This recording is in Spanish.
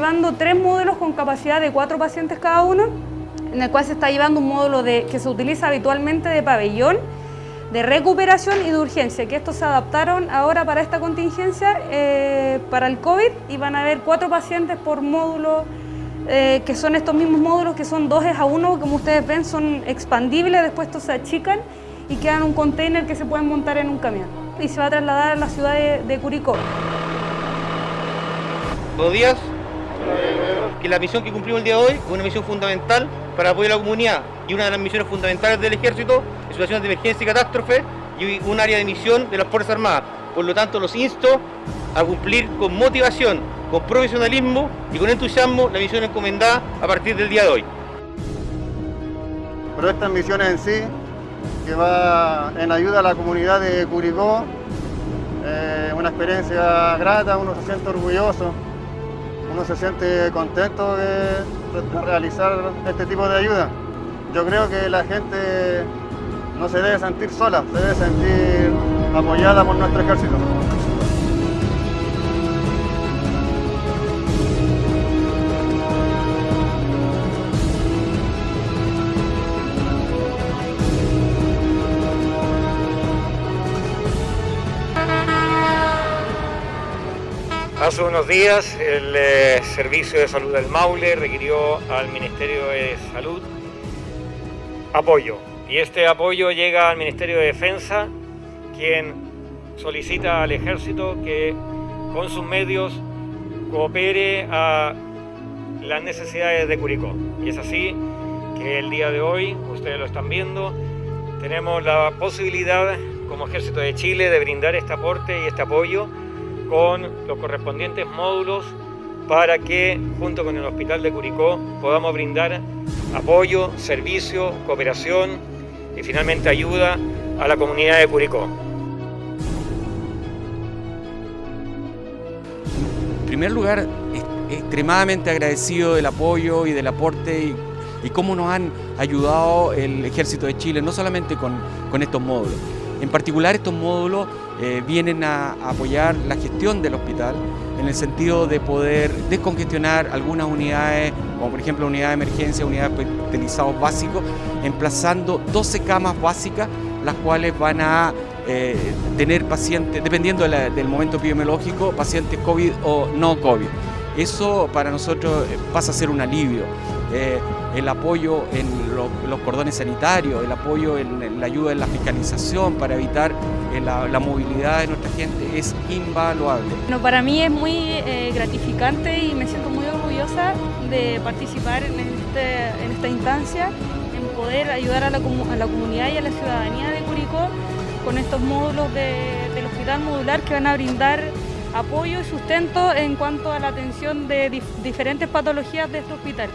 llevando tres módulos con capacidad de cuatro pacientes cada uno, en el cual se está llevando un módulo que se utiliza habitualmente de pabellón, de recuperación y de urgencia, que estos se adaptaron ahora para esta contingencia, eh, para el COVID, y van a haber cuatro pacientes por módulo, eh, que son estos mismos módulos, que son dos a uno, como ustedes ven, son expandibles, después estos se achican y quedan un container que se pueden montar en un camión. Y se va a trasladar a la ciudad de, de Curicó. Buenos días. Que la misión que cumplimos el día de hoy es una misión fundamental para apoyar a la comunidad y una de las misiones fundamentales del ejército en situaciones de emergencia y catástrofe y un área de misión de las Fuerzas Armadas. Por lo tanto, los insto a cumplir con motivación, con profesionalismo y con entusiasmo la misión encomendada a partir del día de hoy. Pero estas misiones en sí, que va en ayuda a la comunidad de Curicó, eh, una experiencia grata, uno se siente orgulloso, uno se siente contento de, realizar este tipo de ayuda. Yo creo que la gente no se debe sentir sola, se debe sentir apoyada por nuestro ejército. Hace unos días el eh, Servicio de Salud del Maule requirió al Ministerio de Salud apoyo. Y este apoyo llega al Ministerio de Defensa quien solicita al Ejército que con sus medios coopere a las necesidades de Curicó. Y es así que el día de hoy, ustedes lo están viendo, tenemos la posibilidad como Ejército de Chile de brindar este aporte y este apoyo con los correspondientes módulos para que junto con el Hospital de Curicó podamos brindar apoyo, servicio, cooperación y finalmente ayuda a la comunidad de Curicó. En primer lugar, extremadamente agradecido del apoyo y del aporte y, cómo nos han ayudado el Ejército de Chile, no solamente con estos módulos. En particular estos módulos eh, vienen a, apoyar la gestión del hospital en el sentido de poder descongestionar algunas unidades, como por ejemplo unidad de emergencia, unidades de hospitalizados básicos, emplazando 12 camas básicas, las cuales van a eh, tener pacientes, dependiendo del momento epidemiológico, pacientes COVID o no COVID. Eso para nosotros pasa a ser un alivio. Eh, el apoyo en lo, los cordones sanitarios, el apoyo en, la ayuda en la fiscalización para evitar eh, la, movilidad de nuestra gente es invaluable. Bueno, para mí es muy eh, gratificante y me siento muy orgullosa de participar en, este, esta instancia, en poder ayudar a la, comunidad y a la ciudadanía de Curicó con estos módulos de, del hospital modular que van a brindar apoyo y sustento en cuanto a la atención de dif diferentes patologías de este hospital.